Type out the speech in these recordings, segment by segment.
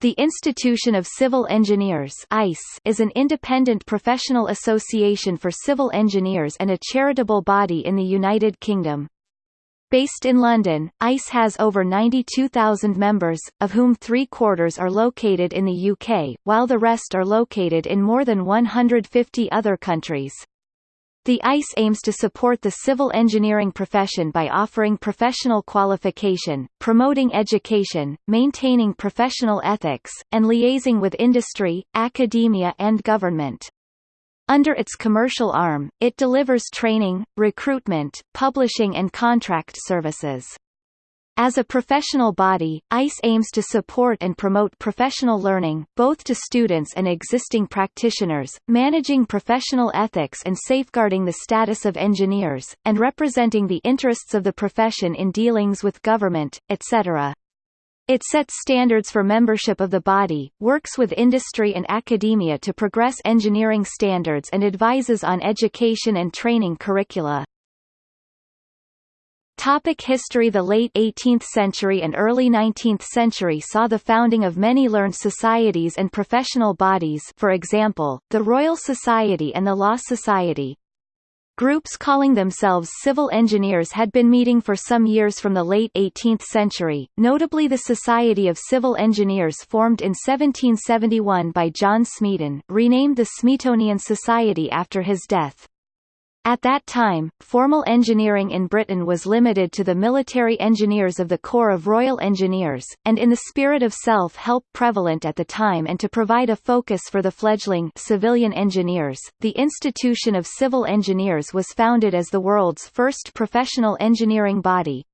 The Institution of Civil Engineers ICE is an independent professional association for civil engineers and a charitable body in the United Kingdom. Based in London, ICE has over 92,000 members, of whom three-quarters are located in the UK, while the rest are located in more than 150 other countries. The ICE aims to support the civil engineering profession by offering professional qualification, promoting education, maintaining professional ethics, and liaising with industry, academia and government. Under its commercial arm, it delivers training, recruitment, publishing and contract services. As a professional body, ICE aims to support and promote professional learning, both to students and existing practitioners, managing professional ethics and safeguarding the status of engineers, and representing the interests of the profession in dealings with government, etc. It sets standards for membership of the body, works with industry and academia to progress engineering standards and advises on education and training curricula. Topic history The late 18th century and early 19th century saw the founding of many learned societies and professional bodies for example, the Royal Society and the Law Society. Groups calling themselves civil engineers had been meeting for some years from the late 18th century, notably the Society of Civil Engineers formed in 1771 by John Smeaton renamed the Smeatonian Society after his death. At that time, formal engineering in Britain was limited to the military engineers of the Corps of Royal Engineers, and in the spirit of self-help prevalent at the time and to provide a focus for the fledgling civilian engineers, the Institution of Civil Engineers was founded as the world's first professional engineering body,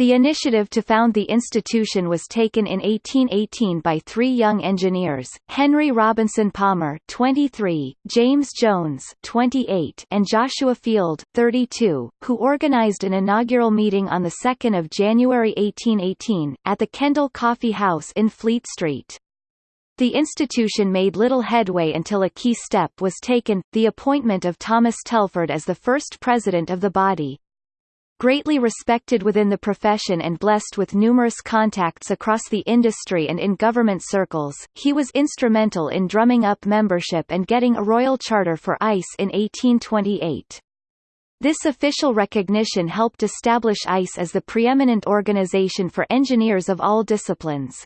the initiative to found the institution was taken in 1818 by three young engineers, Henry Robinson Palmer 23, James Jones 28, and Joshua Field 32, who organized an inaugural meeting on 2 January 1818, at the Kendal Coffee House in Fleet Street. The institution made little headway until a key step was taken, the appointment of Thomas Telford as the first president of the body. Greatly respected within the profession and blessed with numerous contacts across the industry and in government circles, he was instrumental in drumming up membership and getting a royal charter for ICE in 1828. This official recognition helped establish ICE as the preeminent organization for engineers of all disciplines.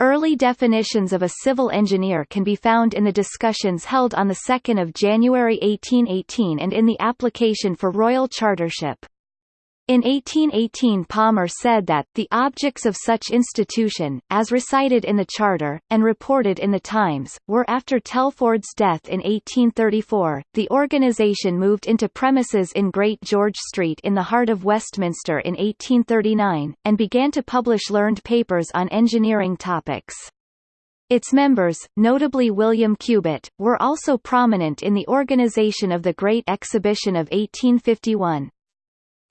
Early definitions of a civil engineer can be found in the discussions held on 2 January 1818 and in the application for royal chartership. In 1818 Palmer said that, the objects of such institution, as recited in the Charter, and reported in the Times, were after Telford's death in 1834, the organisation moved into premises in Great George Street in the heart of Westminster in 1839, and began to publish learned papers on engineering topics. Its members, notably William Cubitt, were also prominent in the organisation of the Great Exhibition of 1851.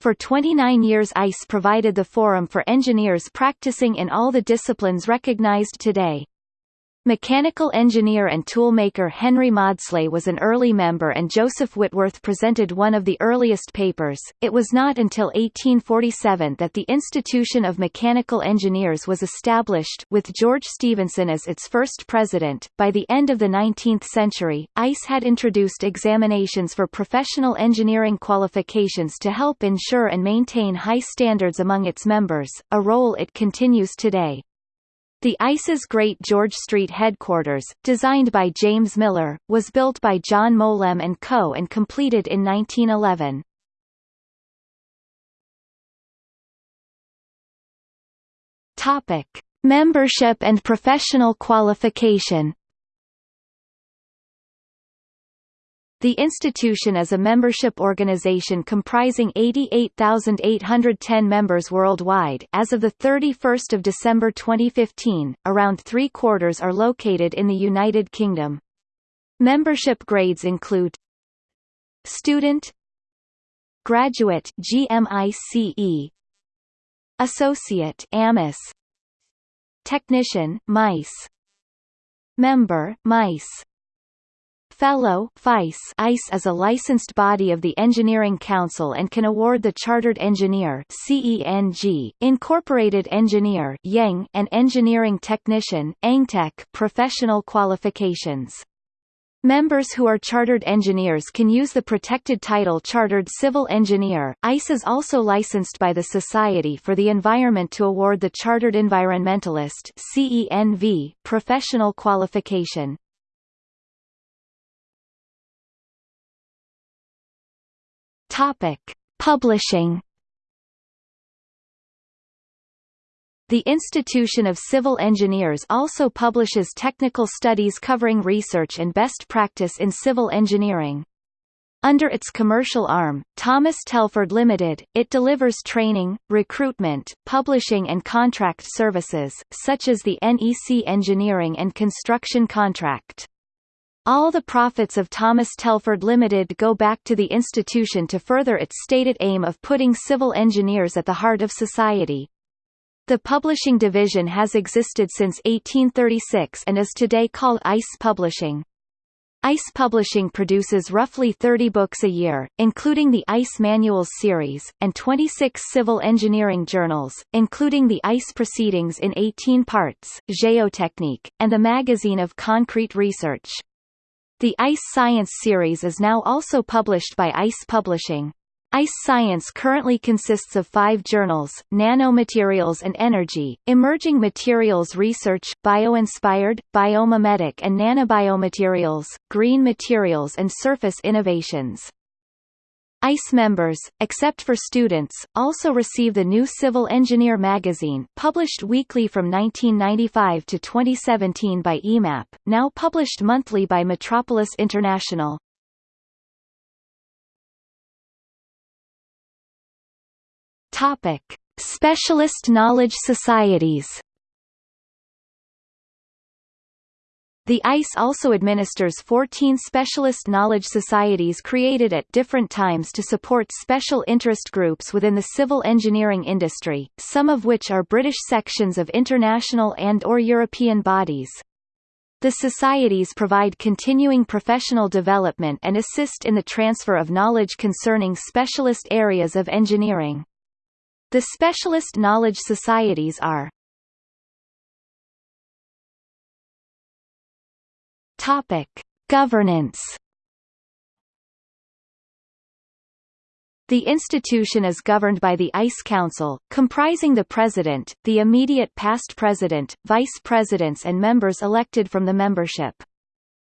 For 29 years ICE provided the forum for engineers practicing in all the disciplines recognized today. Mechanical engineer and toolmaker Henry Maudslay was an early member and Joseph Whitworth presented one of the earliest papers. It was not until 1847 that the Institution of Mechanical Engineers was established, with George Stephenson as its first president. By the end of the 19th century, ICE had introduced examinations for professional engineering qualifications to help ensure and maintain high standards among its members, a role it continues today. The ICE's Great George Street headquarters, designed by James Miller, was built by John Mowlem & Co. and completed in 1911. Topic: Membership and professional qualification The institution is a membership organization comprising 88,810 members worldwide as of 31 December 2015, around three-quarters are located in the United Kingdom. Membership grades include Student Graduate GMICE Associate AMICE Technician MICE Member MICE Fellow ICE is a licensed body of the Engineering Council and can award the Chartered Engineer CENG, Incorporated Engineer and Engineering Technician professional qualifications. Members who are chartered engineers can use the protected title Chartered Civil Engineer. ICE is also licensed by the Society for the Environment to award the Chartered Environmentalist CENV professional qualification. Topic: Publishing. The Institution of Civil Engineers also publishes technical studies covering research and best practice in civil engineering. Under its commercial arm, Thomas Telford Limited, it delivers training, recruitment, publishing and contract services, such as the NEC Engineering and Construction Contract. All the profits of Thomas Telford Limited go back to the institution to further its stated aim of putting civil engineers at the heart of society. The publishing division has existed since 1836 and is today called ICE Publishing. ICE Publishing produces roughly 30 books a year, including the ICE Manuals series, and 26 civil engineering journals, including the ICE Proceedings in 18 parts, Geotechnique, and the Magazine of Concrete Research. The ICE Science series is now also published by ICE Publishing. ICE Science currently consists of five journals, Nanomaterials and Energy, Emerging Materials Research, Bioinspired, Biomimetic and Nanobiomaterials, Green Materials and Surface Innovations. ICE members, except for students, also receive the new Civil Engineer magazine published weekly from 1995 to 2017 by EMAP, now published monthly by Metropolis International. Topic. Specialist knowledge societies The ICE also administers 14 specialist knowledge societies created at different times to support special interest groups within the civil engineering industry, some of which are British sections of international and or European bodies. The societies provide continuing professional development and assist in the transfer of knowledge concerning specialist areas of engineering. The specialist knowledge societies are Topic: Governance. The institution is governed by the ICE Council, comprising the president, the immediate past president, vice presidents and members elected from the membership.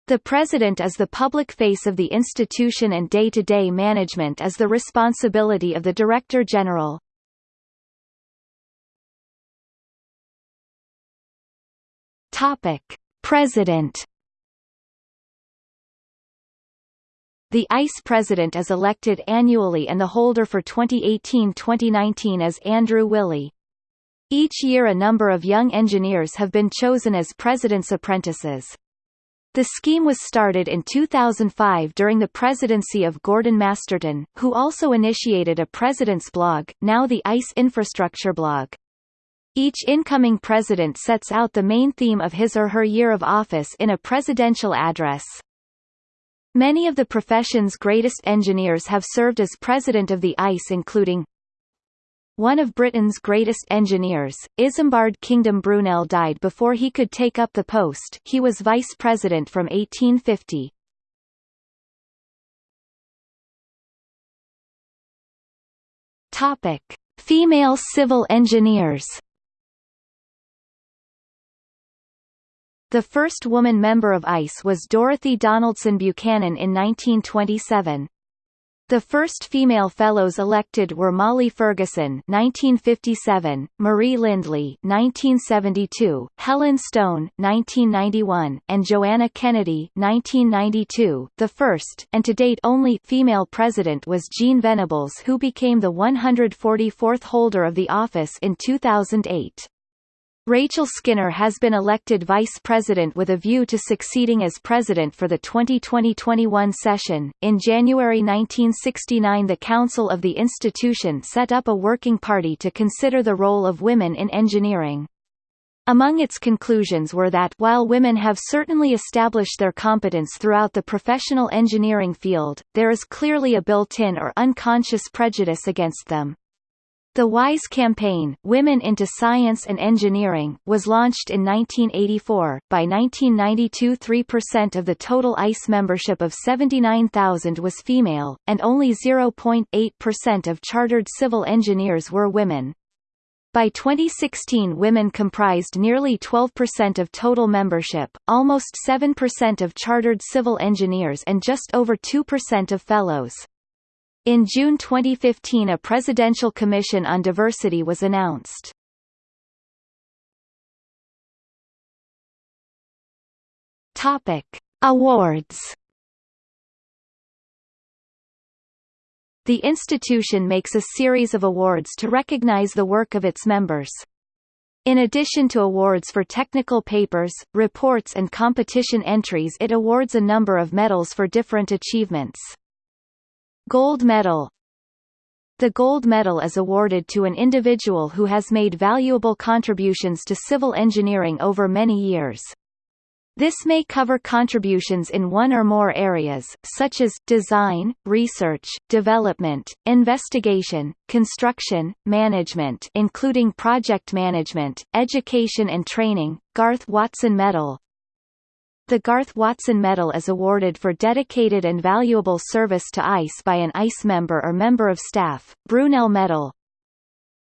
The president is the public face of the institution and day-to-day -day management is the responsibility of the director general. President The ICE president is elected annually and the holder for 2018-2019 is Andrew Wyllie. Each year a number of young engineers have been chosen as president's apprentices. The scheme was started in 2005 during the presidency of Gordon Masterton, who also initiated a president's blog, now the ICE Infrastructure blog. Each incoming president sets out the main theme of his or her year of office in a presidential address. Many of the profession's greatest engineers have served as president of the ICE including one of Britain's greatest engineers, Isambard Kingdom Brunel died before he could take up the post he was vice president from 1850. Topic. Female civil engineers The first woman member of ICE was Dorothy Donaldson Buchanan in 1927. The first female fellows elected were Molly Fergusson (1957), Marie Lindley (1972), Helen Stone (1991), and Joanna Kennedy (1992). The first, and to date only, female president was Jean Venables, who became the 144th holder of the office in 2008. Rachel Skinner has been elected vice president with a view to succeeding as president for the 2020-21 session. In January 1969, the Council of the institution set up a working party to consider the role of women in engineering. Among its conclusions were that while women have certainly established their competence throughout the professional engineering field, there is clearly a built-in or unconscious prejudice against them. The WISE campaign Women into Science and Engineering was launched in 1984. By 1992 3% of the total ICE membership of 79,000 was female, and only 0.8% of chartered civil engineers were women. By 2016 women comprised nearly 12% of total membership, almost 7% of chartered civil engineers and just over 2% of fellows. In June 2015 a Presidential Commission on Diversity was announced. Topic. Awards The institution makes a series of awards to recognize the work of its members. In addition to awards for technical papers, reports and competition entries it awards a number of medals for different achievements. Gold Medal. The Gold Medal is awarded to an individual who has made valuable contributions to civil engineering over many years. This may cover contributions in one or more areas, such as, design, research, development, investigation, construction, management including project management, education and training, Garth Watson Medal, the Garth Watson Medal is awarded for dedicated and valuable service to ICE by an ICE member or member of staff. Brunel Medal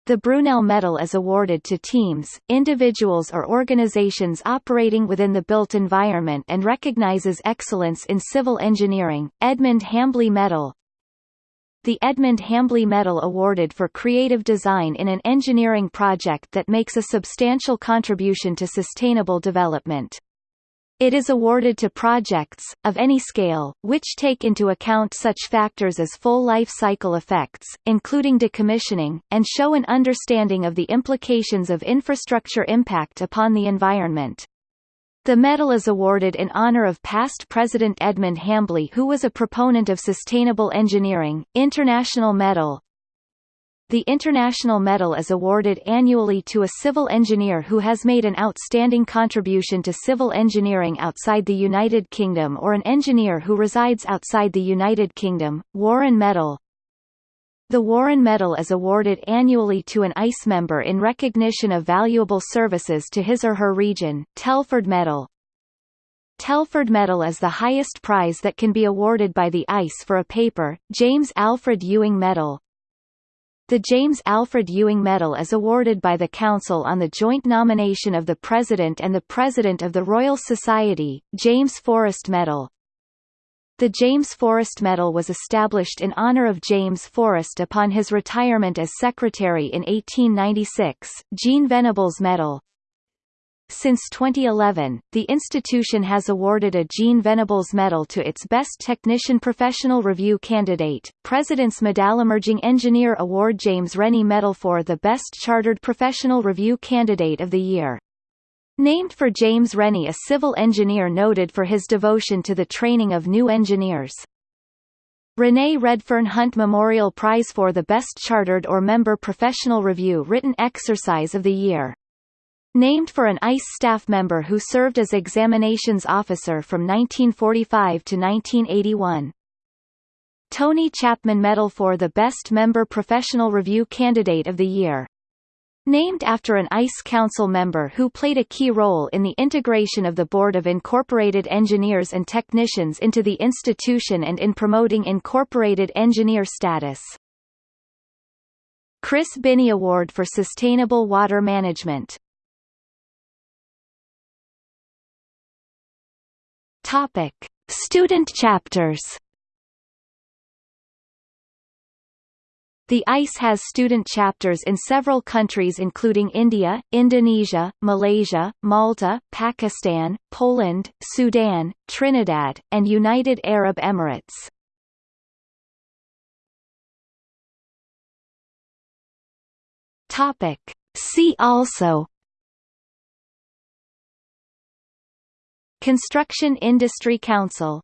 The Brunel Medal is awarded to teams, individuals or organizations operating within the built environment and recognizes excellence in civil engineering. Edmund Hambly Medal the Edmund Hambly Medal awarded for creative design in an engineering project that makes a substantial contribution to sustainable development. It is awarded to projects, of any scale, which take into account such factors as full life cycle effects, including decommissioning, and show an understanding of the implications of infrastructure impact upon the environment. The medal is awarded in honor of past President Edmund Hambly who was a proponent of sustainable engineering. International Medal the International Medal is awarded annually to a civil engineer who has made an outstanding contribution to civil engineering outside the United Kingdom or an engineer who resides outside the United Kingdom. Warren Medal The Warren Medal is awarded annually to an ICE member in recognition of valuable services to his or her region. Telford Medal Telford Medal is the highest prize that can be awarded by the ICE for a paper. James Alfred Ewing Medal the James Alfred Ewing Medal is awarded by the Council on the joint nomination of the President and the President of the Royal Society, James Forrest Medal. The James Forrest Medal was established in honor of James Forrest upon his retirement as Secretary in 1896. Jean Venables Medal since 2011, the institution has awarded a Jean Venables Medal to its Best Technician Professional Review candidate, President's Medal Emerging Engineer Award James Rennie Medal for the Best Chartered Professional Review Candidate of the Year. Named for James Rennie a civil engineer noted for his devotion to the training of new engineers. Renee Redfern Hunt Memorial Prize for the Best Chartered or Member Professional Review Written Exercise of the Year Named for an ICE staff member who served as examinations officer from 1945 to 1981. Tony Chapman Medal for the Best Member Professional Review Candidate of the Year. Named after an ICE Council member who played a key role in the integration of the Board of Incorporated Engineers and Technicians into the institution and in promoting incorporated engineer status. Chris Binney Award for Sustainable Water Management Topic: Student chapters. The ICE has student chapters in several countries including India, Indonesia, Malaysia, Malta, Pakistan, Poland, Sudan, Trinidad, and United Arab Emirates. Topic. See also Construction Industry Council